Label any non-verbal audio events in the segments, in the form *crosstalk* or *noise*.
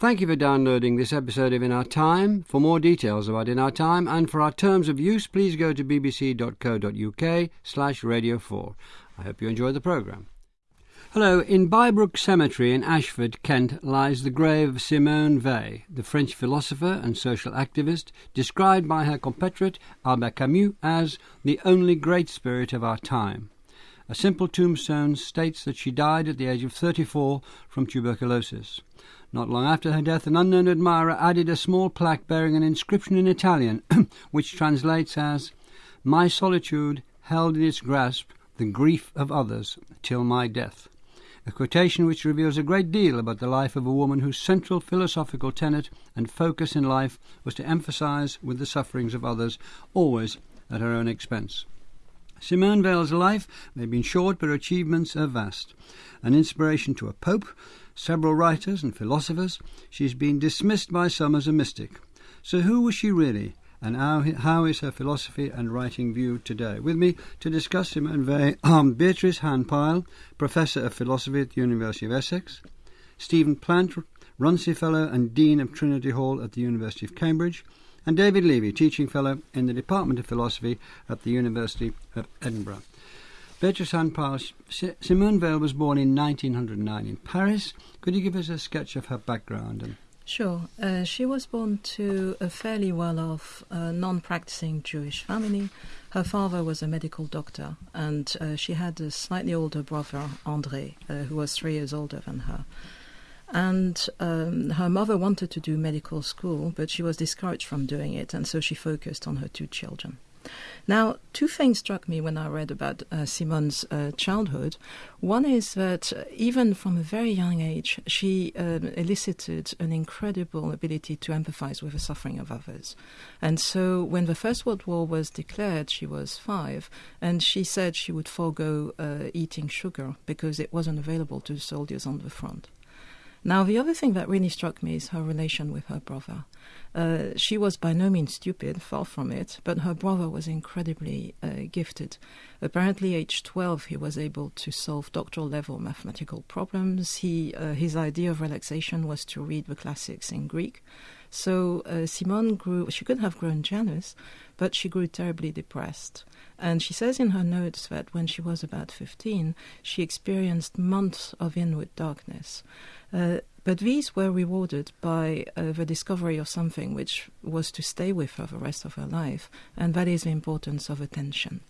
Thank you for downloading this episode of In Our Time. For more details about In Our Time and for our terms of use, please go to bbc.co.uk slash radio 4. I hope you enjoy the programme. Hello, in Bybrook Cemetery in Ashford, Kent, lies the grave of Simone Weil, the French philosopher and social activist, described by her compatriot Albert Camus as the only great spirit of our time. A simple tombstone states that she died at the age of 34 from tuberculosis. Not long after her death, an unknown admirer added a small plaque bearing an inscription in Italian, *clears throat* which translates as, My solitude held in its grasp the grief of others till my death. A quotation which reveals a great deal about the life of a woman whose central philosophical tenet and focus in life was to emphasize with the sufferings of others, always at her own expense. Simone Weil's life may have been short, but her achievements are vast. An inspiration to a pope, several writers and philosophers, she's been dismissed by some as a mystic. So who was she really? And how, how is her philosophy and writing viewed today? With me to discuss him Simone Weil are Beatrice Han-Pile, Professor of Philosophy at the University of Essex, Stephen Plant, Runcie Fellow and Dean of Trinity Hall at the University of Cambridge, and David Levy, Teaching Fellow in the Department of Philosophy at the University of Edinburgh. Beatrice Han-Pile, Simone Weil was born in 1909 in Paris. Could you give us a sketch of her background? And Sure. Uh, she was born to a fairly well off, uh, non practicing Jewish family. Her father was a medical doctor, and uh, she had a slightly older brother, André, uh, who was three years older than her. And um, her mother wanted to do medical school, but she was discouraged from doing it, and so she focused on her two children. Now, two things struck me when I read about uh, Simone's uh, childhood. One is that uh, even from a very young age, she um, elicited an incredible ability to empathize with the suffering of others. And so, when the First World War was declared, she was five, and she said she would forego uh, eating sugar because it wasn't available to soldiers on the front. Now, the other thing that really struck me is her relation with her brother. Uh, she was by no means stupid, far from it, but her brother was incredibly uh, gifted. Apparently, age 12, he was able to solve doctoral level mathematical problems. He, uh, his idea of relaxation was to read the classics in Greek. So uh, Simone grew, she could have grown jealous, but she grew terribly depressed. And she says in her notes that when she was about 15, she experienced months of inward darkness. Uh, but these were rewarded by uh, the discovery of something which was to stay with her the rest of her life, and that is the importance of attention.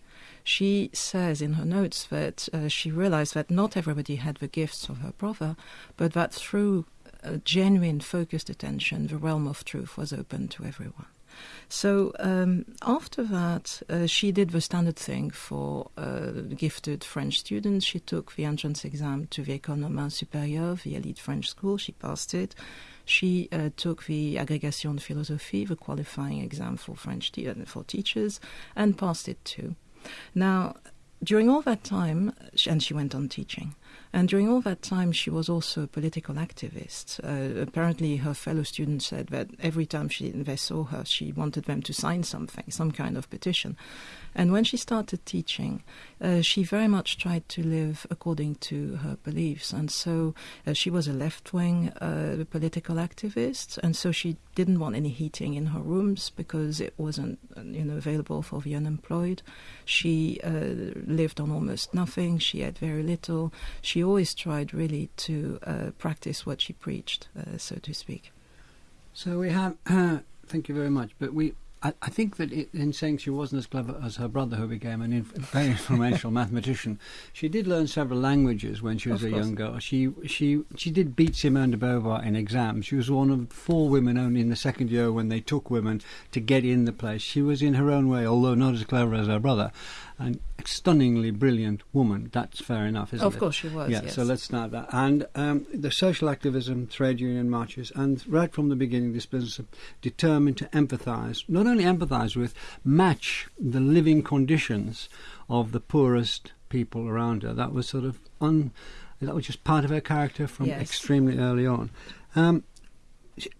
She says in her notes that uh, she realized that not everybody had the gifts of her brother, but that through genuine focused attention, the realm of truth was open to everyone. So um, after that, uh, she did the standard thing for uh, gifted French students. She took the entrance exam to the École Normale Supérieure, the elite French school. She passed it. She uh, took the Agrégation de Philosophie, the qualifying exam for French te- uh, for teachers, and passed it too. Now, during all that time, and she went on teaching. And during all that time, she was also a political activist. Uh, apparently, her fellow students said that every time she, they saw her, she wanted them to sign something, some kind of petition. And when she started teaching, uh, she very much tried to live according to her beliefs. And so uh, she was a left wing uh, political activist, and so she didn't want any heating in her rooms because it wasn't you know, available for the unemployed. She uh, lived on almost nothing, she had very little. She always tried really to uh, practice what she preached, uh, so to speak. So we have, *clears throat* thank you very much, but we I, I think that it, in saying she wasn't as clever as her brother, who became an inf- very influential *laughs* mathematician, she did learn several languages when she was Of a course. young girl. She she she did beat Simone de Beauvoir in exams. She was one of four women only in the second year when they took women to get in the place. She was in her own way, although not as clever as her brother, and a stunningly brilliant woman. That's fair enough, isn't Of it? Of course, she was. Yeah, yes. so let's start that. And um, the social activism, trade union marches, and right from the beginning, this business of determined to empathise, not only empathise with, match the living conditions of the poorest people around her. That was sort of un, that was just part of her character from Yes. extremely early on. Um,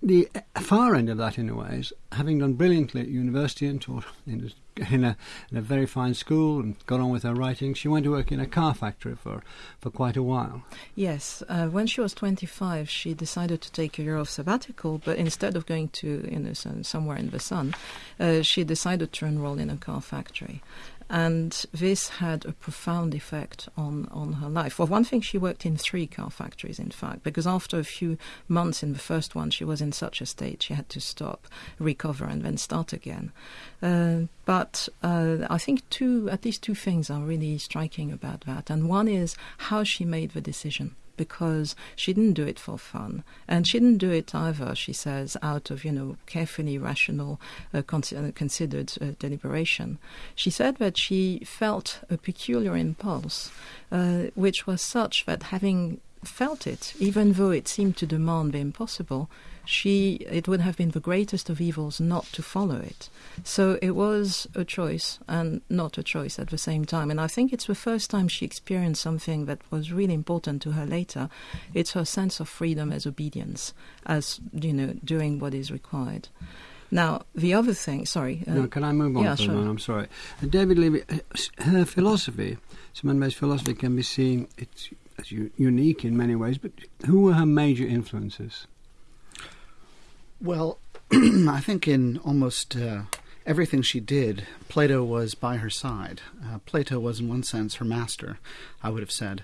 the far end of that, in a way, is having done brilliantly at university and taught in in a, in a very fine school and got on with her writing. She went to work in a car factory for, for quite a while. Yes, uh, when she was 25, she decided to take a year of sabbatical, but instead of going to you know somewhere in the sun, uh, she decided to enroll in a car factory and this had a profound effect on, on her life. For one thing, she worked in three car factories, in fact, because after a few months in the first one, she was in such a state she had to stop, recover, and then start again. Uh, but uh, I think two, at least two things are really striking about that, and one is how she made the decision because she didn't do it for fun. And she didn't do it either, she says, out of, you know, carefully rational, uh, uh, considered uh, deliberation. She said that she felt a peculiar impulse, uh, which was such that having felt it, even though it seemed to demand the impossible, she it would have been the greatest of evils not to follow it. So it was a choice and not a choice at the same time. And I think it's the first time she experienced something that was really important to her later. It's her sense of freedom as obedience, as you know, doing what is required. Now, the other thing, sorry. Uh, no, can I move on yeah, sure. I'm sorry. Uh, David Levy, uh, her philosophy, Simone philosophy can be seen, it's, it's unique in many ways, but who were her major influences? Well, *clears throat* I think in almost uh, everything she did, Plato was by her side. Uh, Plato was, in one sense, her master, I would have said.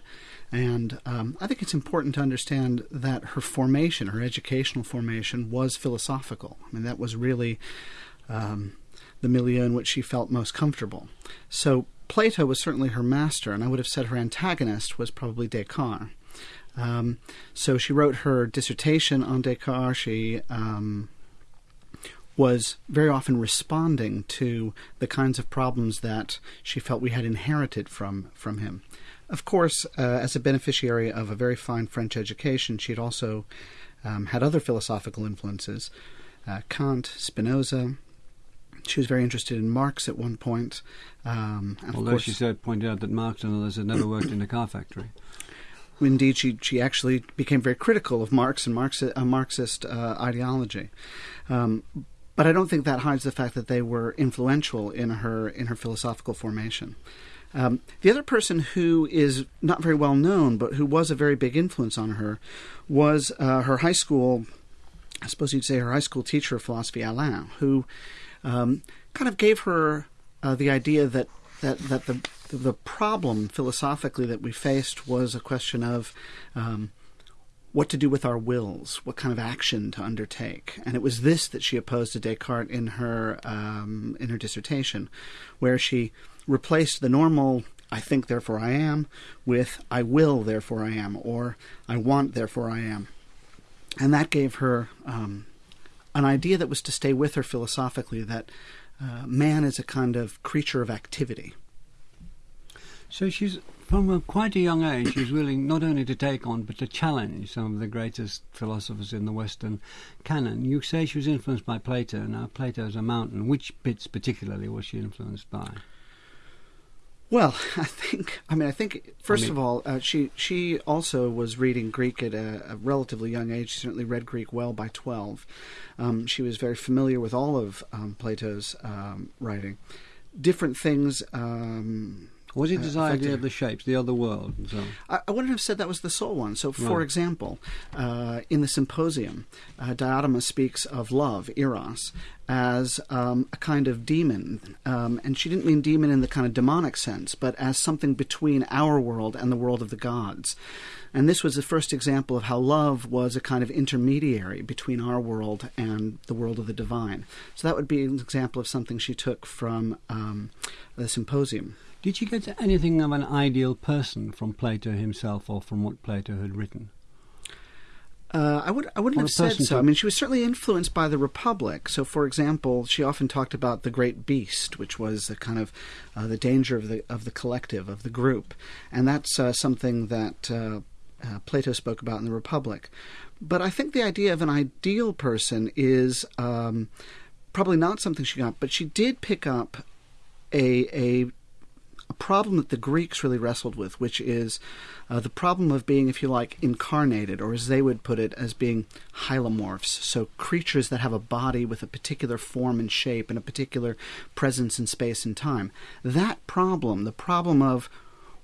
And um, I think it's important to understand that her formation, her educational formation, was philosophical. I mean, that was really um, the milieu in which she felt most comfortable. So Plato was certainly her master, and I would have said her antagonist was probably Descartes. Um, so she wrote her dissertation on Descartes. She um, was very often responding to the kinds of problems that she felt we had inherited from from him. Of course, uh, as a beneficiary of a very fine French education, she had also um, had other philosophical influences: uh, Kant, Spinoza. She was very interested in Marx at one point. Um, Although course, she said, pointed out that Marx and others had never worked in a car factory. Indeed, she she actually became very critical of Marx and Marxist, uh, Marxist uh, ideology. Um, but I don't think that hides the fact that they were influential in her in her philosophical formation. Um, the other person who is not very well known, but who was a very big influence on her, was uh, her high school. I suppose you'd say her high school teacher of philosophy, Alain, who um, kind of gave her uh, the idea that that that the the problem philosophically that we faced was a question of um, what to do with our wills, what kind of action to undertake, and it was this that she opposed to Descartes in her um, in her dissertation, where she replaced the normal "I think, therefore I am" with "I will, therefore I am," or "I want, therefore I am," and that gave her um, an idea that was to stay with her philosophically that uh, man is a kind of creature of activity. So she's from a quite a young age. She's willing not only to take on but to challenge some of the greatest philosophers in the Western canon. You say she was influenced by Plato. Now Plato's a mountain. Which bits particularly was she influenced by? Well, *laughs* I think. I mean, I think first I mean, of all, uh, she she also was reading Greek at a, a, relatively young age. She certainly read Greek well by twelve. Um, she was very familiar with all of um, Plato's um, writing. Different things. Was it his uh, idea of the shapes, the other world, so I, I, wouldn't have said that was the sole one. So, for right. example, uh, in the symposium, uh, Diotima speaks of love, eros, as um, a kind of demon. Um, and she didn't mean demon in the kind of demonic sense, but as something between our world and the world of the gods. And this was the first example of how love was a kind of intermediary between our world and the world of the divine. So that would be an example of something she took from um, the symposium. Did you get anything of an ideal person from Plato himself or from what Plato had written? Uh, I would I wouldn't have said so. I mean, she was certainly influenced by the Republic. So, for example, she often talked about the great beast, which was the kind of uh, the danger of the of the collective of the group, and that's uh, something that uh, uh, Plato spoke about in the Republic. But I think the idea of an ideal person is um, probably not something she got, but she did pick up a a a problem that the Greeks really wrestled with, which is uh, the problem of being, if you like, incarnated, or as they would put it, as being hylomorphs. So creatures that have a body with a particular form and shape and a particular presence in space and time. That problem, the problem of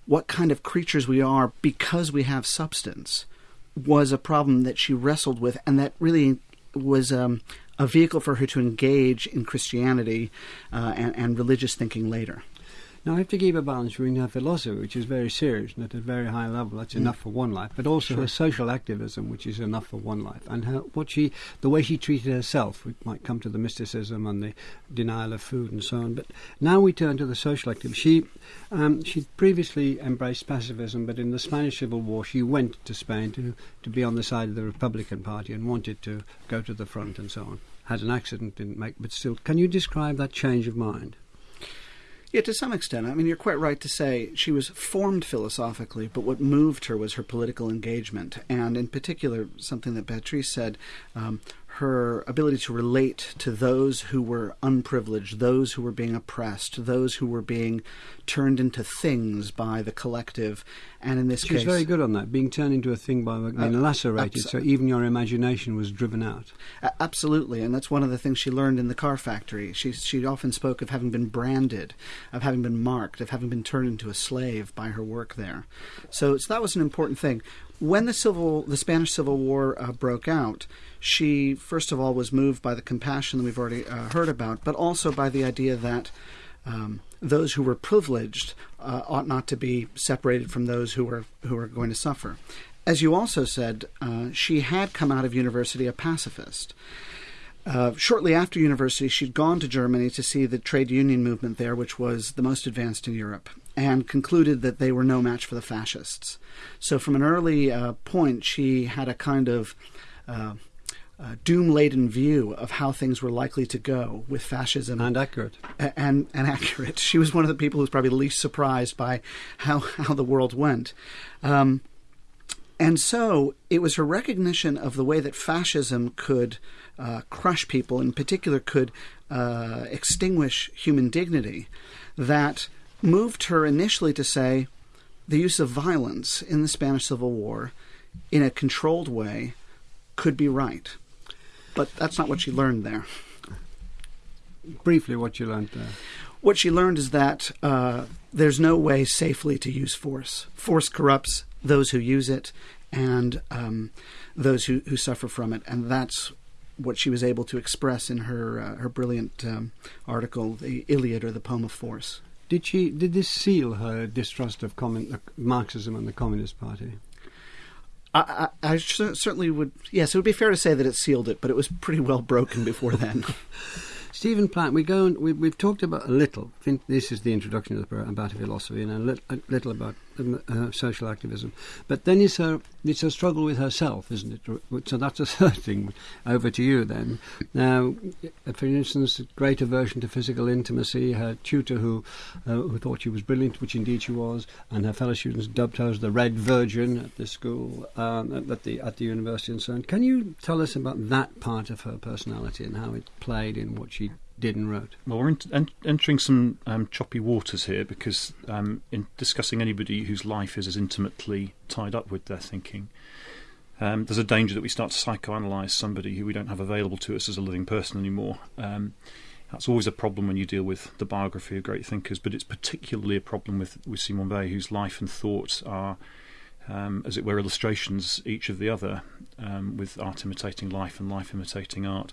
what kind of creatures we are because we have substance, was a problem that she wrestled with, and that really was um, a vehicle for her to engage in Christianity uh, and, and religious thinking later. Now, I have to keep a balance between her philosophy, which is very serious and at a very high level, that's mm. enough for one life, but also sure. her social activism, which is enough for one life, and her what she, the way she treated herself. We might come to the mysticism and the denial of food and so on. But now we turn to the social activism. She, um, she previously embraced pacifism, but in the Spanish Civil War, she went to Spain to to be on the side of the Republican Party and wanted to go to the front and so on. Had an accident, didn't make, but still. Can you describe that change of mind? Yeah, to some extent. I mean, you're quite right to say she was formed philosophically, but what moved her was her political engagement. And in particular, something that Beatrice said, um, her ability to relate to those who were unprivileged, those who were being oppressed, those who were being turned into things by the collective. And in this She's case, she's very good on that, being turned into a thing by being uh, lacerated, abso- so even your imagination was driven out. absolutely, and that's one of the things she learned in the car factory. She she often spoke of having been branded, of having been marked, of having been turned into a slave by her work there. So, so that was an important thing when the civil, the Spanish Civil War uh, broke out, she first of all was moved by the compassion that we've already uh, heard about, but also by the idea that um, those who were privileged uh, ought not to be separated from those who were who were going to suffer. As you also said, uh, she had come out of university a pacifist. Uh, shortly after university, she'd gone to Germany to see the trade union movement there, which was the most advanced in Europe and concluded that they were no match for the fascists. So, from an early uh, point, she had a kind of uh, uh, doom-laden view of how things were likely to go with fascism, and accurate, and and accurate. She was one of the people who was probably least surprised by how how the world went. Um, and so it was her recognition of the way that fascism could uh, crush people, in particular, could uh, extinguish human dignity, that moved her initially to say the use of violence in the Spanish Civil War in a controlled way could be right. But that's not what she learned there. Briefly, what you learned there. What she learned is that uh, there's no way safely to use force. Force corrupts those who use it and um, those who, who suffer from it, and that's what she was able to express in her uh, her brilliant um, article, "The Iliad" or "The Poem of Force." Did she? Did this seal her distrust of commun- Marxism and the Communist Party? I, I, I, certainly would. Yes, it would be fair to say that it sealed it, but it was pretty well broken before then. *laughs* *laughs* Stephen Plant, we go and we, have talked about a little. I think this is the introduction to the about philosophy and a, a little about um, uh, social activism. But then it's a it's a struggle with herself, isn't it? So that's a *laughs* third thing. Over to you then. Now, for instance, great aversion to physical intimacy. Her tutor, who uh, who thought she was brilliant, which indeed she was, and her fellow students dubbed her as the Red Virgin at the school, um, at the at the university, and so on. Can you tell us about that part of her personality and how it played in what she did wrote. Well, we're en- entering some um, choppy waters here because um, in discussing anybody whose life is as intimately tied up with their thinking, um, there's a danger that we start to psychoanalyze somebody who we don't have available to us as a living person anymore. Um, that's always a problem when you deal with the biography of great thinkers, but it's particularly a problem with, with Simone Weil, whose life and thoughts are, um, as it were, illustrations each of the other, um, with art imitating life and life imitating art.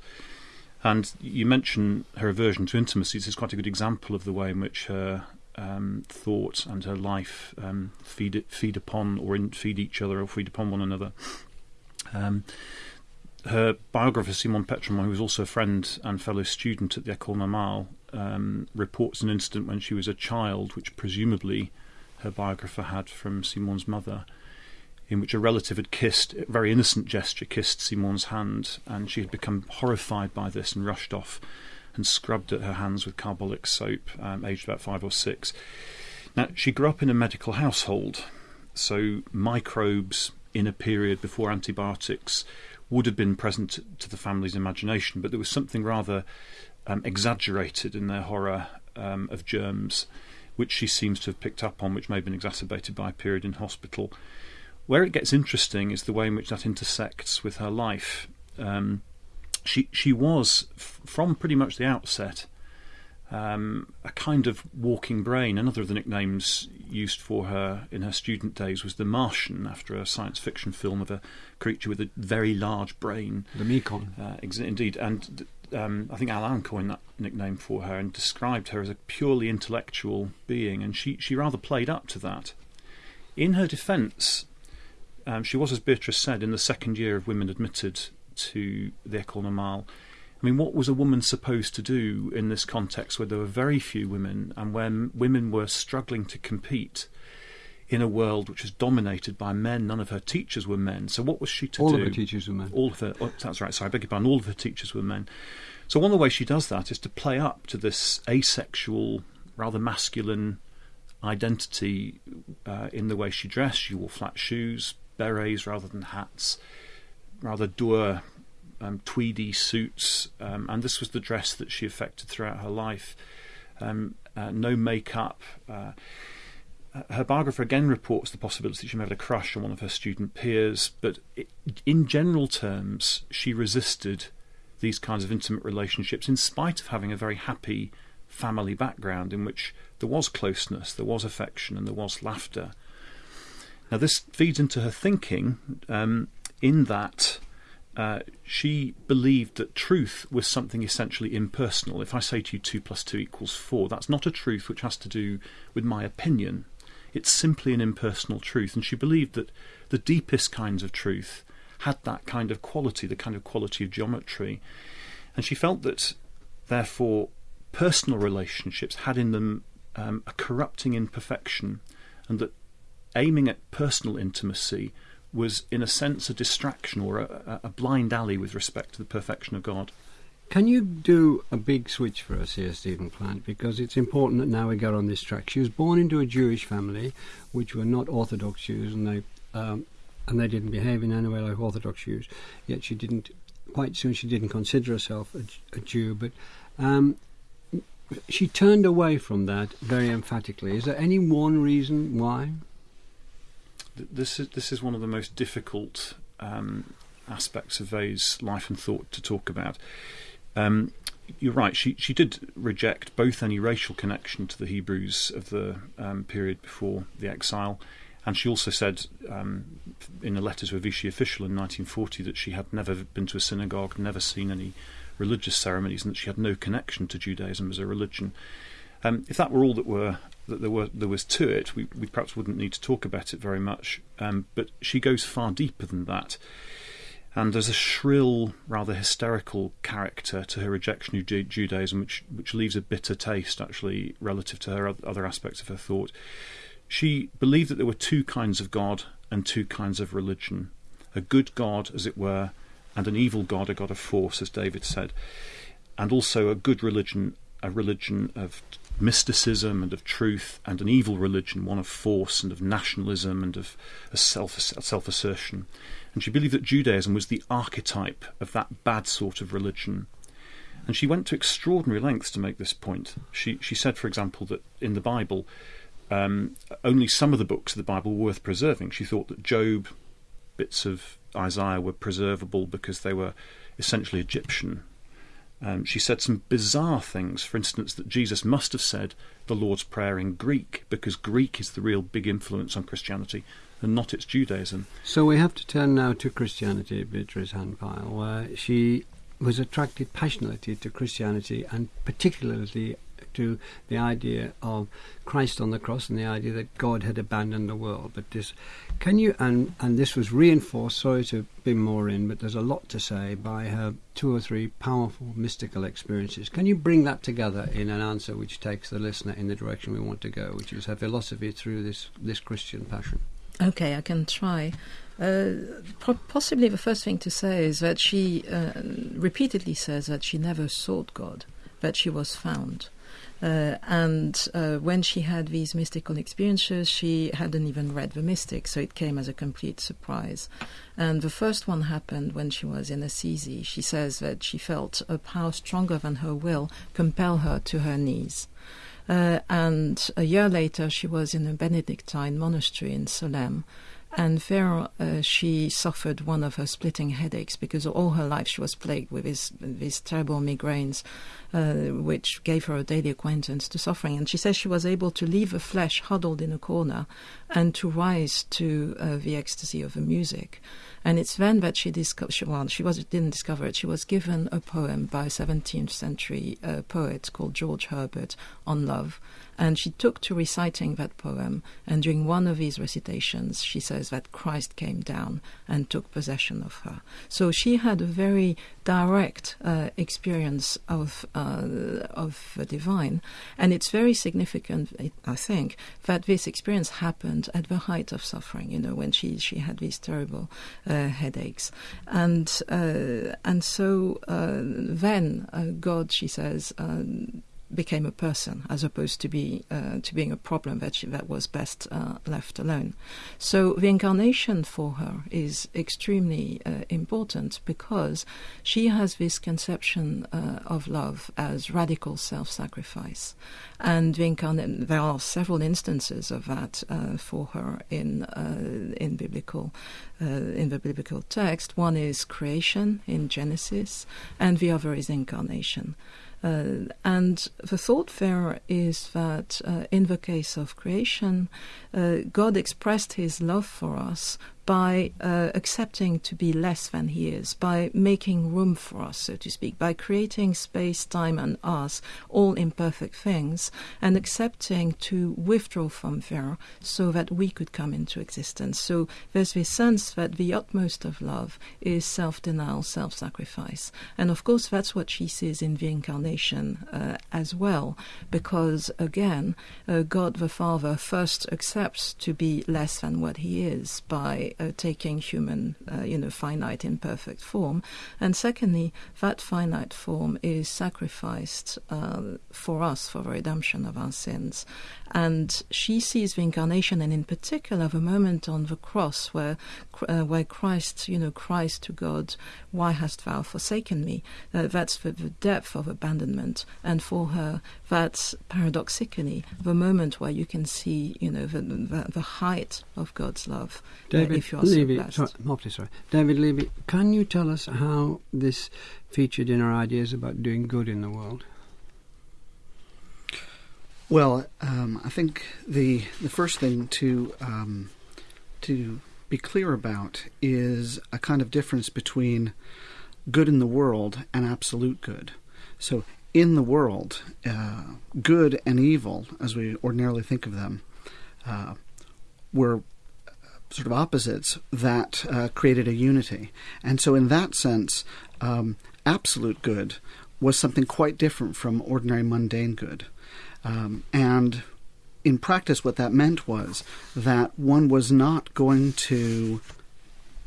And you mention her aversion to intimacy. This is quite a good example of the way in which her um, thought and her life um, feed feed upon or in, feed each other or feed upon one another. Um, her biographer Simone Pétrement, who was also a friend and fellow student at the École Normale, um, reports an incident when she was a child, which presumably her biographer had from Simone's mother, in which a relative had kissed, a very innocent gesture, kissed Simone's hand, and she had become horrified by this and rushed off and scrubbed at her hands with carbolic soap, um, aged about five or six. Now, she grew up in a medical household, so microbes in a period before antibiotics would have been present to the family's imagination, but there was something rather um, exaggerated in their horror um, of germs which she seems to have picked up on, which may have been exacerbated by a period in hospital. Where it gets interesting is the way in which that intersects with her life. Um, she she was f- from pretty much the outset um, a kind of walking brain. Another of the nicknames used for her in her student days was the Martian, after a science fiction film of a creature with a very large brain. The Mekon. Uh, ex- indeed, and um, I think Alain coined that nickname for her and described her as a purely intellectual being, and she, she rather played up to that. In her defence, um, she was, as Beatrice said, in the second year of women admitted to the École Normale. I mean, what was a woman supposed to do in this context where there were very few women and when women were struggling to compete in a world which was dominated by men? None of her teachers were men. So, what was she to All do? All of her teachers were men. All of her, oh, that's right, sorry, I beg your pardon, all of her teachers were men. So, one of the ways she does that is to play up to this asexual, rather masculine identity uh, in the way she dressed. She wore flat shoes, berets rather than hats, rather dour, um, tweedy suits, um, and this was the dress that she affected throughout her life. Um, uh, no makeup. Uh, her biographer again reports the possibility that she may have had a crush on one of her student peers, but it, in general terms, she resisted these kinds of intimate relationships in spite of having a very happy family background in which there was closeness, there was affection, and there was laughter. Now, this feeds into her thinking um, in that uh, she believed that truth was something essentially impersonal. If I say to you 2 plus 2 equals 4, that's not a truth which has to do with my opinion. It's simply an impersonal truth. And she believed that the deepest kinds of truth had that kind of quality, the kind of quality of geometry. And she felt that, therefore, personal relationships had in them um, a corrupting imperfection, and that aiming at personal intimacy was, in a sense, a distraction or a, a blind alley with respect to the perfection of God. Can you do a big switch for us here, Stephen Plant? Because it's important that now we get on this track. She was born into a Jewish family, which were not Orthodox Jews, and they um, and they didn't behave in any way like Orthodox Jews. Yet she didn't. Quite soon, she didn't consider herself a, a Jew, but um, she turned away from that very emphatically. Is there any one reason why? This is this is one of the most difficult um, aspects of Weil's life and thought to talk about. Um, you're right. She she did reject both any racial connection to the Hebrews of the um, period before the exile, and she also said um, in a letter to a Vichy official in 1940 that she had never been to a synagogue, never seen any religious ceremonies, and that she had no connection to Judaism as a religion. Um, if that were all that were that there were there was to it, we, we perhaps wouldn't need to talk about it very much. Um, but she goes far deeper than that. And there's a shrill, rather hysterical character to her rejection of Judaism, which which leaves a bitter taste, actually, relative to her other aspects of her thought. She believed that there were two kinds of God and two kinds of religion a good God, as it were, and an evil God, a God of force, as David said, and also a good religion, a religion of mysticism and of truth, and an evil religion, one of force and of nationalism and of a self self assertion. And she believed that Judaism was the archetype of that bad sort of religion. And she went to extraordinary lengths to make this point. She she said, for example, that in the Bible, um, only some of the books of the Bible were worth preserving. She thought that Job, bits of Isaiah were preservable because they were essentially Egyptian. Um, she said some bizarre things. For instance, that Jesus must have said the Lord's Prayer in Greek because Greek is the real big influence on Christianity and not its Judaism. So we have to turn now to Christianity, Beatrice Han-Pile, where she was attracted passionately to Christianity and particularly to the idea of Christ on the cross and the idea that God had abandoned the world. But this, can you, and, and this was reinforced, sorry to be more in, but there's a lot to say by her two or three powerful mystical experiences. Can you bring that together in an answer which takes the listener in the direction we want to go, which is her philosophy through this, this Christian passion? Okay, I can try. Uh, possibly the first thing to say is that she uh, repeatedly says that she never sought God, that she was found. Uh, and uh, when she had these mystical experiences, she hadn't even read the Mystics, so it came as a complete surprise. And the first one happened when she was in Assisi. She says that she felt a power stronger than her will compel her to her knees. Uh, and a year later, she was in a Benedictine monastery in Solesmes. And there uh, she suffered one of her splitting headaches because all her life she was plagued with these, these terrible migraines, uh, which gave her a daily acquaintance to suffering. And she says she was able to leave the flesh huddled in a corner and to rise to uh, the ecstasy of the music. And it's then that she discovered, well, she was, didn't discover it, she was given a poem by a 17th century uh, poet called George Herbert on love. And she took to reciting that poem, and during one of these recitations, she says that Christ came down and took possession of her. So she had a very direct uh, experience of uh, of the divine, and it's very significant, I think, that this experience happened at the height of suffering. You know, when she she had these terrible uh, headaches, and uh, and so uh, then uh, God, she says became a person as opposed to be uh, to being a problem that she, that was best uh, left alone. So the incarnation for her is extremely uh, important because she has this conception uh, of love as radical self-sacrifice, and the incarnate there are several instances of that uh, for her in uh, in biblical in the biblical text. One is creation in Genesis, and the other is incarnation. Uh, and the thought there is that uh, in the case of creation, uh, God expressed his love for us by uh, accepting to be less than he is, by making room for us, so to speak, by creating space, time, and us, all imperfect things, and accepting to withdraw from there so that we could come into existence. So there's this sense that the utmost of love is self denial, self sacrifice. And of course, that's what she sees in the incarnation uh, as well, because again, uh, God the Father first accepts to be less than what he is by taking human, uh, you know, finite, imperfect form. And secondly, that finite form is sacrificed uh, for us for the redemption of our sins. And she sees the incarnation, and in particular, the moment on the cross where, uh, where Christ, you know, cries to God, "Why hast thou forsaken me?" Uh, that's the, the, depth of abandonment, and for her, that's paradoxically the moment where you can see, you know, the, the, the height of God's love. Uh, David uh, Levy, so sorry, sorry, David Levy, can you tell us how this featured in our ideas about doing good in the world? Well, um, I think the the first thing to um, to be clear about is a kind of difference between good in the world and absolute good. So, in the world, uh, good and evil, as we ordinarily think of them, uh, were sort of opposites that uh, created a unity. And so, in that sense, um, absolute good was something quite different from ordinary mundane good. Um, and in practice, what that meant was that one was not going to,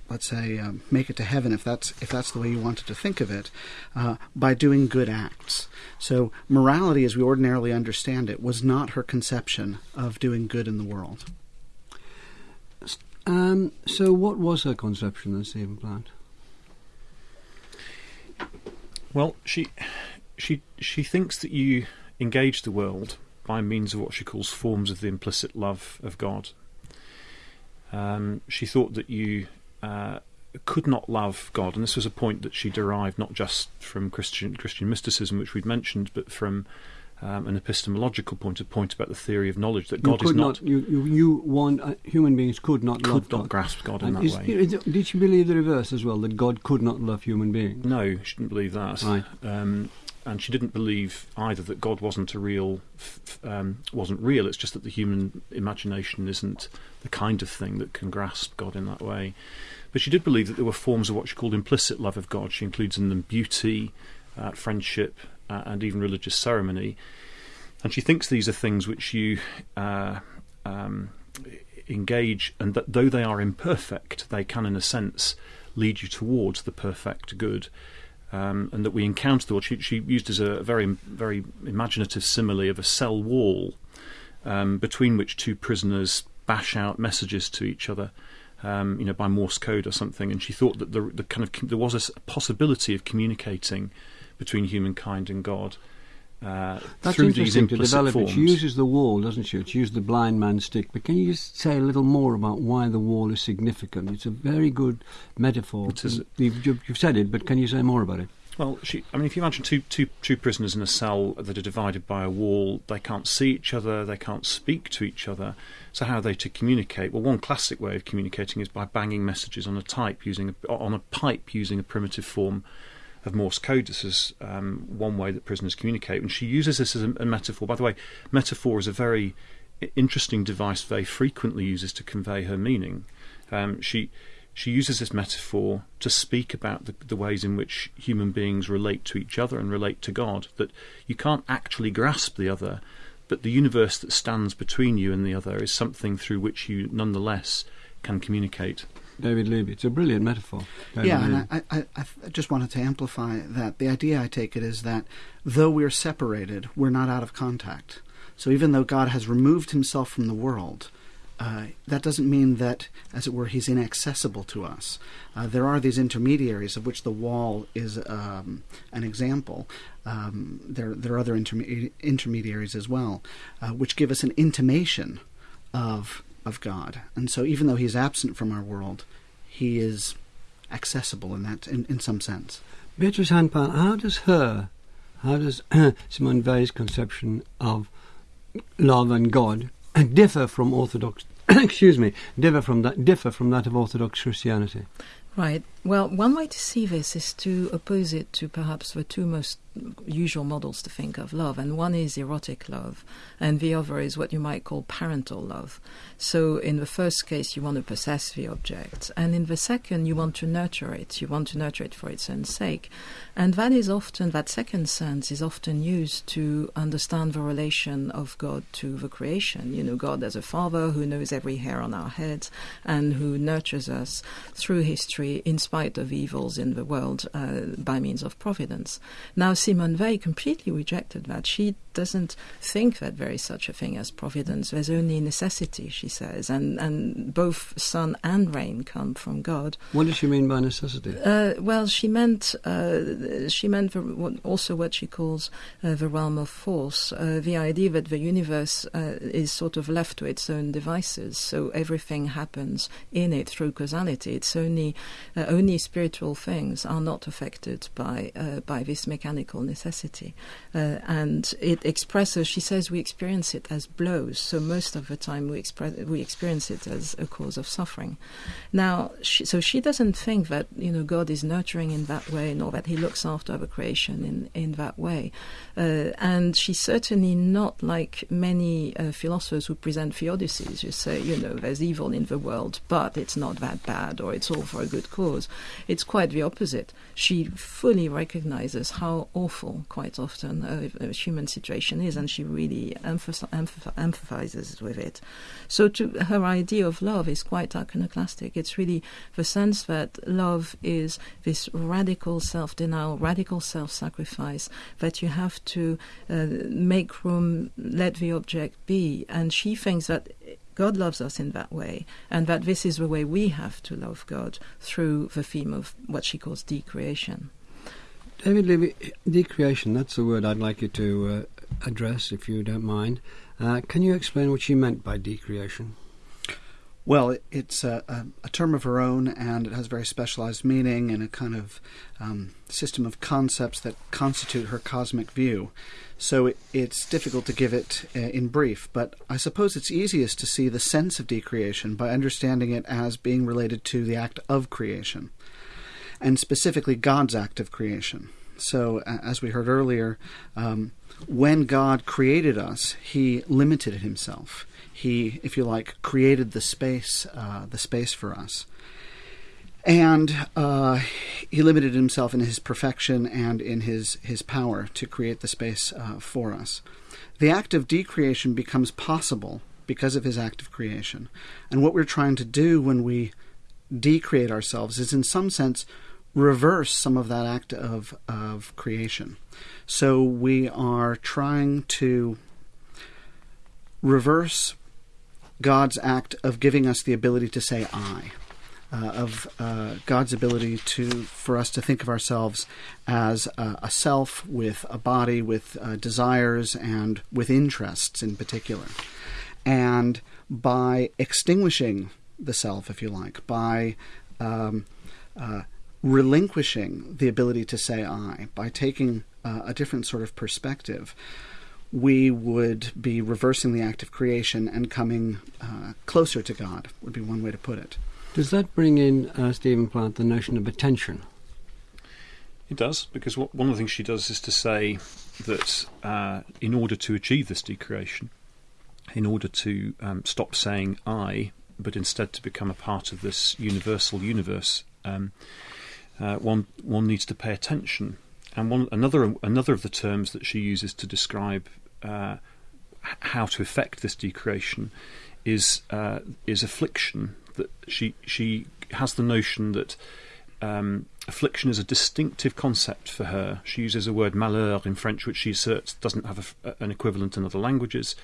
let's say, um, make it to heaven, if that's if that's the way you wanted to think of it, uh, by doing good acts. So morality, as we ordinarily understand it, was not her conception of doing good in the world. Um, so, what was her conception of Stephen Plant? Well, she she she thinks that you engage the world by means of what she calls forms of the implicit love of God. Um, she thought that you uh, could not love God, and this was a point that she derived not just from Christian Christian mysticism, which we'd mentioned, but from um, an epistemological point, a point about the theory of knowledge that God is not. not you, you, you want uh, human beings could not could love not God. grasp God in And that is- way. is- did she believe the reverse as well? That God could not love human beings. No, she didn't believe that. Right. Um, and she didn't believe either that God wasn't a real, um, wasn't real. It's just that the human imagination isn't the kind of thing that can grasp God in that way. But she did believe that there were forms of what she called implicit love of God. She includes in them beauty, uh, friendship, uh, and even religious ceremony. And she thinks these are things which you uh, um, engage, and that though they are imperfect, they can, in a sense, lead you towards the perfect good. Um, and that we encounter the world. She, she used as a very, very imaginative simile of a cell wall um, between which two prisoners bash out messages to each other, um, you know, by Morse code or something. And she thought that the, the kind of there was a possibility of communicating between humankind and God. Uh, That's through these interesting to develop forms. it. She uses the wall, doesn't she? She used the blind man's stick. But can you just say a little more about why the wall is significant? It's a very good metaphor. It is. You've, you've you've said it, but can you say more about it? Well, she, I mean, if you imagine two, two, two prisoners in a cell that are divided by a wall, they can't see each other, they can't speak to each other. So how are they to communicate? Well, one classic way of communicating is by banging messages on a type using a, on a pipe using a primitive form of Morse code. This is um, one way that prisoners communicate, and she uses this as a, a metaphor. By the way, metaphor is a very interesting device. Very frequently uses to convey her meaning. Um, she she uses this metaphor to speak about the, the ways in which human beings relate to each other and relate to God. That you can't actually grasp the other, but the universe that stands between you and the other is something through which you nonetheless can communicate. David Levy. It's a brilliant metaphor. David yeah, Levy. and I, I, I just wanted to amplify that. The idea I take it is that though we're separated, we're not out of contact. So even though God has removed himself from the world, uh, that doesn't mean that, as it were, he's inaccessible to us. Uh, there are these intermediaries, of which the wall is um, an example. Um, there, there are other interme- intermediaries as well, uh, which give us an intimation of of God. And so, even though he's absent from our world, he is accessible in that, in, in some sense. Beatrice Hanpan, how does her, how does *clears throat* Simone Weil's conception of love and God differ from Orthodox? *coughs* excuse me, differ from that differ from that of Orthodox Christianity. Right. Well, one way to see this is to oppose it to perhaps the two most usual models to think of love, and one is erotic love, and the other is what you might call parental love. So, in the first case, you want to possess the object, and in the second, you want to nurture it. You want to nurture it for its own sake, and that is often that second sense is often used to understand the relation of God to the creation. You know, God as a father who knows every hair on our heads and who nurtures us through history in spite of evils in the world uh, by means of providence. Now, Simone Weil completely rejected that. She doesn't think that there is such a thing as providence. There's only necessity, she says, and, and both sun and rain come from God. What does she mean by necessity? Uh, well, she meant uh, she meant the, what, also what she calls uh, the realm of force, uh, the idea that the universe uh, is sort of left to its own devices, so everything happens in it through causality. It's only uh, only spiritual things are not affected by uh, by this mechanical necessity, uh, and it expresses. She says we experience it as blows, so most of the time we express we experience it as a cause of suffering. Now, she, so she doesn't think that you know God is nurturing in that way, nor that He looks after the creation in in that way, uh, and she's certainly not like many uh, philosophers who present theodicies. You say, you know, there's evil in the world, but it's not that bad, or it's all for a good cause. It's quite the opposite. She fully recognizes how awful, quite often, a human situation is, and she really emphasizes with it. So, to her idea of love is quite iconoclastic. It's really the sense that love is this radical self-denial, radical self-sacrifice that you have to uh, make room, let the object be, and she thinks that. God loves us in that way, and that this is the way we have to love God through the theme of what she calls decreation. David Levy, decreation, that's the word I'd like you to uh, address, if you don't mind. Uh, can you explain what she meant by decreation? Well, it, it's a, a, a term of her own, and it has very specialized meaning and a kind of um, system of concepts that constitute her cosmic view. So it, it's difficult to give it uh, in brief, but I suppose it's easiest to see the sense of decreation by understanding it as being related to the act of creation, and specifically God's act of creation. So, uh, as we heard earlier, um, when God created us, He limited Himself. He, if you like, created the space, uh, the space for us, and uh, He limited Himself in His perfection and in His His power to create the space uh, for us. The act of decreation becomes possible because of His act of creation, and what we're trying to do when we decreate ourselves is, in some sense, reverse some of that act of, of creation. So we are trying to reverse God's act of giving us the ability to say I. uh, of uh, God's ability to for us to think of ourselves as a, a self with a body, with uh, desires, and with interests in particular. And by extinguishing the self, if you like, by um, uh, relinquishing the ability to say I, by taking uh, a different sort of perspective, we would be reversing the act of creation and coming uh, closer to God, would be one way to put it. Does that bring in, uh, Stephen Plant, the notion of attention? It does, because what, one of the things she does is to say that uh, in order to achieve this decreation, in order to um, stop saying I, but instead to become a part of this universal universe, um, uh, one one needs to pay attention. And one another another of the terms that she uses to describe uh, how to effect this decreation is uh, is affliction. That she she has the notion that um, affliction is a distinctive concept for her. She uses a word malheur in French, which she asserts doesn't have a, an equivalent in other languages,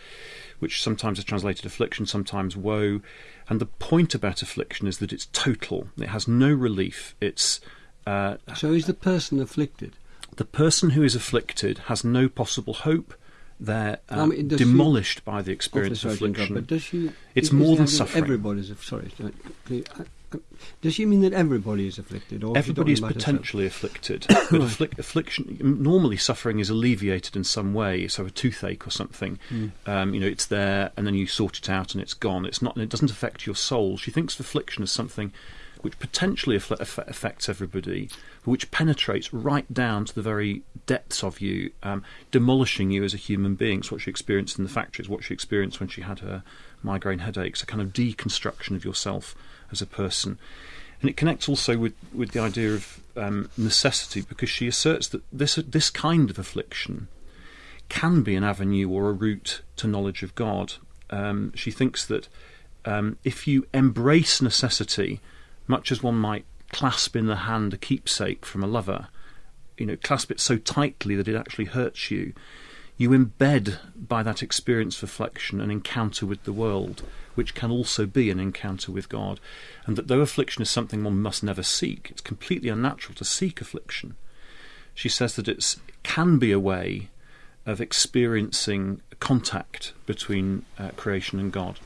which sometimes is translated affliction, sometimes woe. And the point about affliction is that it's total. It has no relief. It's uh, so is the person afflicted? The person who is afflicted has no possible hope. They're uh, I mean, demolished she, by the experience of affliction. But does she? It's more than suffering. Everybody's sorry. Does she mean that everybody is afflicted? Or everybody is potentially afflicted, but *coughs* afflic- affliction normally suffering is alleviated in some way. So a toothache or something, mm. um, you know, it's there, and then you sort it out, and it's gone. It's not. It doesn't affect your soul. She thinks of affliction as something which potentially affects everybody, which penetrates right down to the very depths of you, um, demolishing you as a human being. It's what she experienced in the factory, it's what she experienced when she had her migraine headaches, a kind of deconstruction of yourself as a person. And it connects also with, with the idea of um, necessity because she asserts that this, this kind of affliction can be an avenue or a route to knowledge of God. Um, she thinks that um, if you embrace necessity, much as one might clasp in the hand a keepsake from a lover, you know, clasp it so tightly that it actually hurts you, you embed by that experience of affliction an encounter with the world, which can also be an encounter with God. And that though affliction is something one must never seek, it's completely unnatural to seek affliction. She says that it can be a way of experiencing contact between uh, creation and God.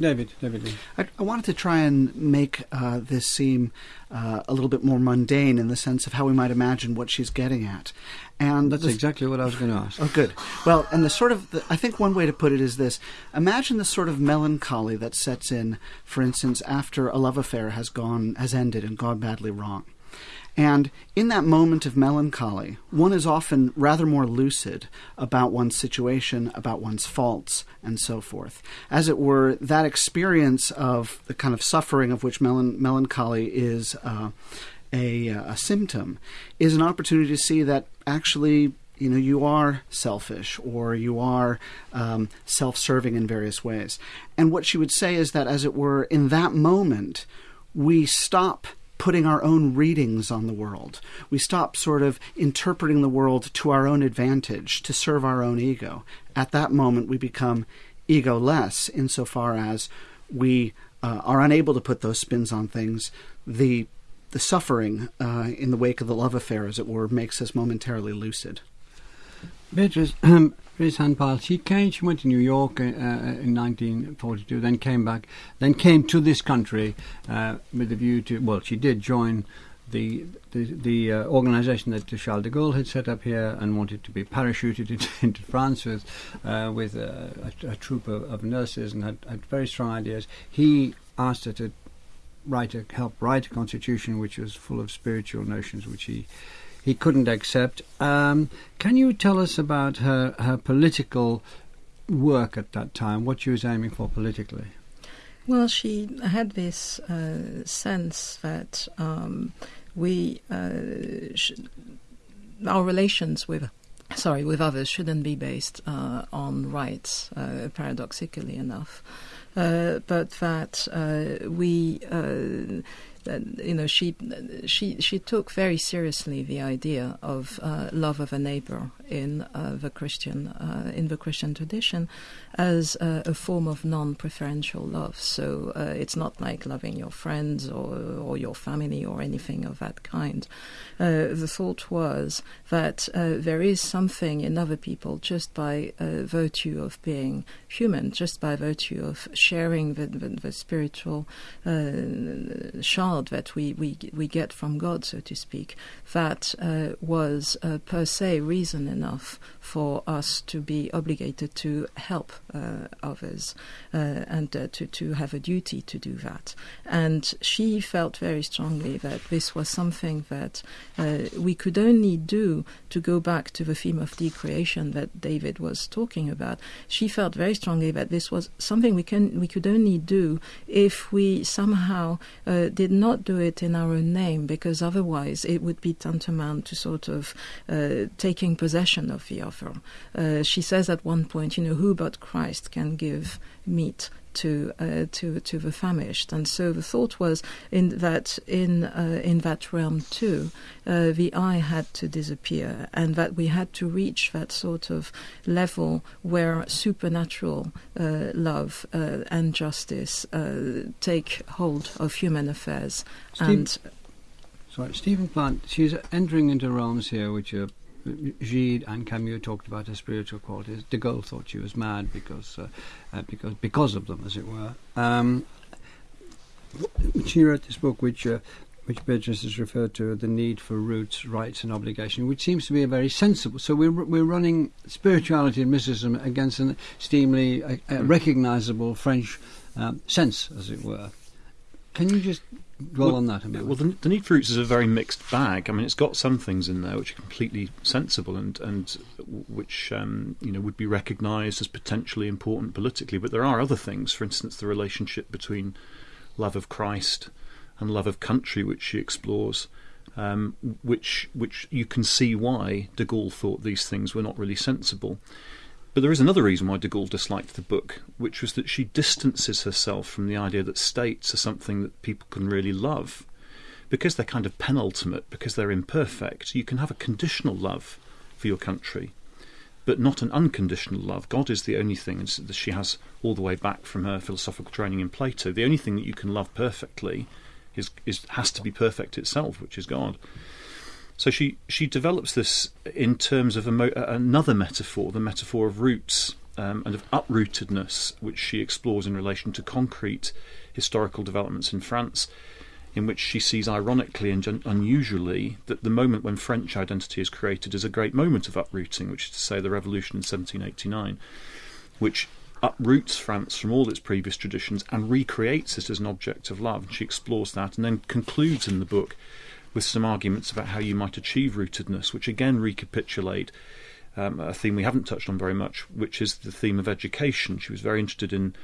David, David. I, I, wanted to try and make uh, this seem uh, a little bit more mundane in the sense of how we might imagine what she's getting at. And that's exactly what I was going to ask. Oh, good. Well, and the sort of, the, I think one way to put it is this: imagine the sort of melancholy that sets in, for instance, after a love affair has gone, has ended, and gone badly wrong. And in that moment of melancholy, one is often rather more lucid about one's situation, about one's faults, and so forth. As it were, that experience of the kind of suffering of which melan- melancholy is uh, a, a symptom is an opportunity to see that actually you know you are selfish or you are um, self-serving in various ways and what she would say is that as it were in that moment we stop putting our own readings on the world. We stop sort of interpreting the world to our own advantage, to serve our own ego. At that moment, we become egoless insofar as we uh, are unable to put those spins on things. The the suffering uh, in the wake of the love affair, as it were, makes us momentarily lucid. Beatrice, *clears throat* um, Beatrice Han-Pile, she came, she went to New York uh, uh in 1942, then came back, then came to this country uh, with a view to, well, she did join the the, the uh, organisation that Charles de Gaulle had set up here and wanted to be parachuted *laughs* into, into France with uh, with a, a, a troop of, of, nurses and had, had very strong ideas. He asked her to write a, help write a constitution which was full of spiritual notions which he he couldn't accept. Um, can you tell us about her, her political work at that time, what she was aiming for politically? Well, she had this uh, sense that um, we uh, our relations with sorry with others shouldn't be based uh, on rights, uh, paradoxically enough, uh, but that uh, we you know she she she took very seriously the idea of uh, love of a neighbor in uh, the Christian uh, in the Christian tradition as a form of non-preferential love. So uh, it's not like loving your friends or or your family or anything of that kind. Uh, the thought was that uh, there is something in other people just by virtue of being human, just by virtue of sharing the, the, the spiritual that we, we we get from God, so to speak, that was per se reason enough for us to be obligated to help uh, others uh, and uh, to, to have a duty to do that. And she felt very strongly that this was something that we could only do to go back to the theme of decreation that David was talking about. She felt very strongly that this was something we can we could only do if we somehow uh, did not do it in our own name, because otherwise it would be tantamount to sort of uh, taking possession of the offer. Uh, she says at one point, you know, who but Christ can give meat to uh, to to the famished, and so the thought was in that in uh, in that realm too, uh, the I had to disappear, and that we had to reach that sort of level where supernatural uh, love uh, and justice uh, take hold of human affairs. Steve, and sorry, Stephen Plant, she's entering into realms here which are Gide and Camus talked about her spiritual qualities. De Gaulle thought she was mad because uh, uh, because because of them, as it were. Um, she wrote this book, which uh, which Beatrice has referred to, the need for roots, rights, and obligation, which seems to be a very sensible. So we're we're running spirituality and mysticism against an extremely uh, uh, recognisable French um, sense, as it were. Can you just dwell well, on that a Well, the, the, Need for Roots is a very mixed bag. I mean, it's got some things in there which are completely sensible and and which um, you know would be recognised as potentially important politically, but there are other things. For instance, the relationship between love of Christ and love of country, which she explores. Um, which which you can see why De Gaulle thought these things were not really sensible. But there is another reason why de Gaulle disliked the book, which was that she distances herself from the idea that states are something that people can really love. Because they're kind of penultimate, because they're imperfect, you can have a conditional love for your country, but not an unconditional love. God is the only thing, that she has all the way back from her philosophical training in Plato. The only thing that you can love perfectly is, is has to be perfect itself, which is God. So she, she develops this in terms of mo- another metaphor, the metaphor of roots um, and of uprootedness, which she explores in relation to concrete historical developments in France, in which she sees ironically and un- unusually that the moment when French identity is created is a great moment of uprooting, which is to say the revolution in 1789, which uproots France from all its previous traditions and recreates it as an object of love. And she explores that and then concludes in the book with some arguments about how you might achieve rootedness, which again recapitulate um, a theme we haven't touched on very much, which is the theme of education. She was very interested in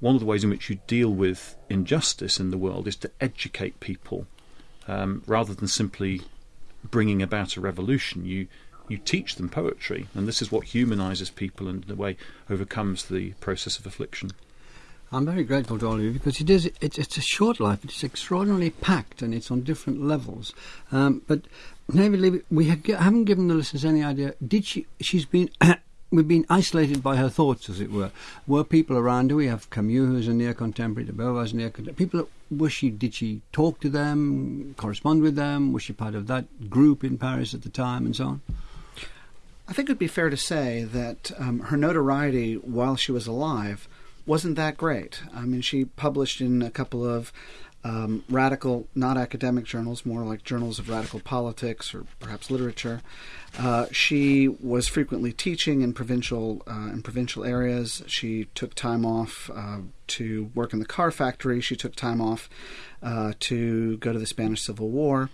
one of the ways in which you deal with injustice in the world is to educate people um, rather than simply bringing about a revolution. You you teach them poetry, and this is what humanizes people and in a way overcomes the process of affliction. I'm very grateful to all of you because it is it's, it's a short life. It's extraordinarily packed and it's on different levels. Um, but David Levy, we haven't given the listeners any idea. Did she? She's been. *coughs* we've been isolated by her thoughts, as it were. Were people around her? We have Camus, who's a near contemporary, de Beauvoir's near contemporary. People, was she? Did she talk to them, correspond with them? Was she part of that group in Paris at the time, and so on? I think it would be fair to say that um, her notoriety while she was alive wasn't that great. I mean, she published in a couple of um, radical, not academic journals, more like journals of radical politics or perhaps literature. Uh, she was frequently teaching in provincial uh, in provincial areas. She took time off uh, to work in the car factory. She took time off uh, to go to the Spanish Civil War.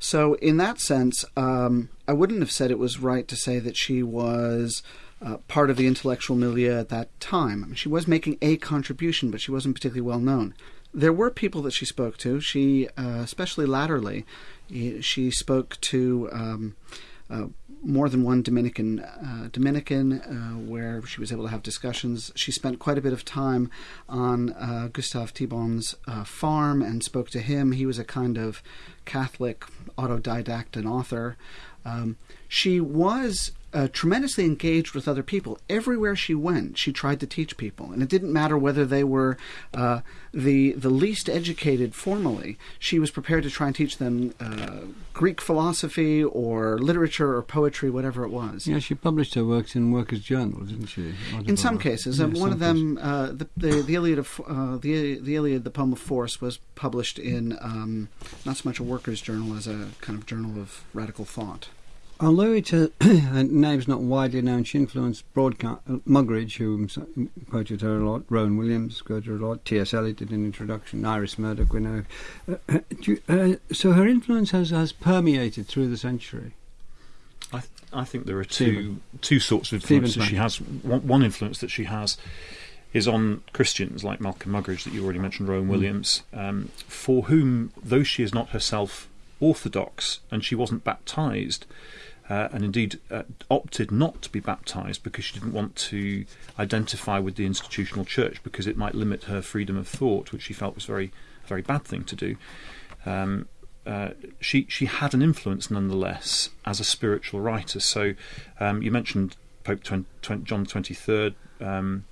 So, in that sense, um, I wouldn't have said it was right to say that she was uh, part of the intellectual milieu at that time. I mean, she was making a contribution, but she wasn't particularly well known. There were people that she spoke to. She, uh, especially latterly, she spoke to um, uh, more than one Dominican uh, Dominican uh, where she was able to have discussions. She spent quite a bit of time on Gustave Thibon's farm and spoke to him. He was a kind of Catholic autodidact and author. Um, she was uh, tremendously engaged with other people. Everywhere she went, she tried to teach people, and it didn't matter whether they were uh, the the least educated formally. She was prepared to try and teach them uh, Greek philosophy or literature or poetry, whatever it was. Yeah, she published her works in Workers' Journal, didn't she? In some cases, yeah, one some of them, uh, the, the the Iliad of uh, the the Iliad, the poem of Force, was published in um, not so much a Workers' Journal as a kind of journal of radical thought. Although a, *clears throat* a name's not widely known, she influenced broadcast uh, Muggeridge, who quoted her a lot, Rowan Williams quoted her a lot, T.S. Eliot did an introduction, Iris Murdoch, we know. Uh, uh you, uh, so her influence has, has permeated through the century. I, th- I think there are two two sorts of influences she has. One, one, influence that she has is on Christians like Malcolm Muggeridge that you already mentioned, Rowan mm. Williams, um, for whom, though she is not herself orthodox and she wasn't baptized, uh, and indeed uh, opted not to be baptized because she didn't want to identify with the institutional church because it might limit her freedom of thought, which she felt was very, a very bad thing to do. Um, uh, she she had an influence nonetheless as a spiritual writer. So um, you mentioned Pope 20, 20, John Twenty Third. Um,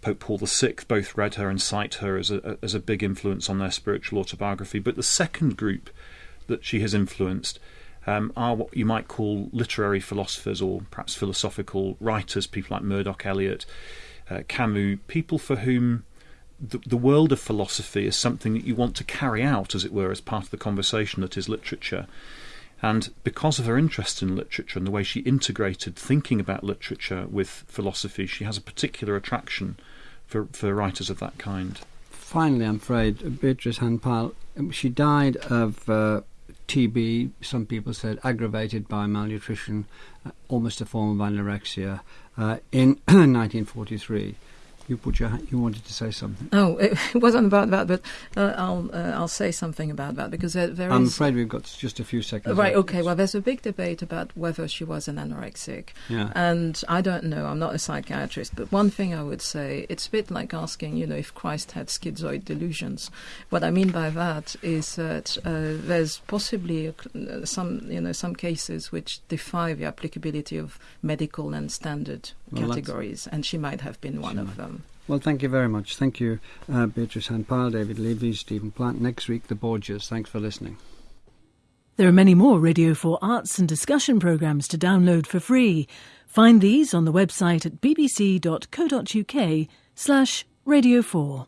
Pope Paul VI both read her and cite her as a, as a big influence on their spiritual autobiography. But the second group that she has influenced um, are what you might call literary philosophers or perhaps philosophical writers, people like Murdoch Eliot, uh, Camus, people for whom the, the world of philosophy is something that you want to carry out, as it were, as part of the conversation that is literature. And because of her interest in literature and the way she integrated thinking about literature with philosophy, she has a particular attraction for, for writers of that kind. Finally, I'm afraid, Beatrice Han-Pile, she died of uh, TB, some people said aggravated by malnutrition, uh, almost a form of anorexia, uh, in *clears throat* 1943. You put your you wanted to say something. Oh, *laughs* it wasn't about that, but uh, I'll uh, I'll say something about that because there, there I'm is, afraid we've got just a few seconds. Right. Okay. Well, there's a big debate about whether she was an anorexic. Yeah. And I don't know. I'm not a psychiatrist, but one thing I would say, it's a bit like asking, you know, if Christ had schizoid delusions. What I mean by that is that uh, there's possibly a, some, you know, some cases which defy the applicability of medical and standard well, categories, and she might have been one of them. Well, thank you very much. Thank you, uh, Beatrice Han-Pile, David Levy, Stephen Plant. Next week, the Borgias. Thanks for listening. There are many more Radio 4 arts and discussion programmes to download for free. Find these on the website at bbc.co.uk slash Radio 4.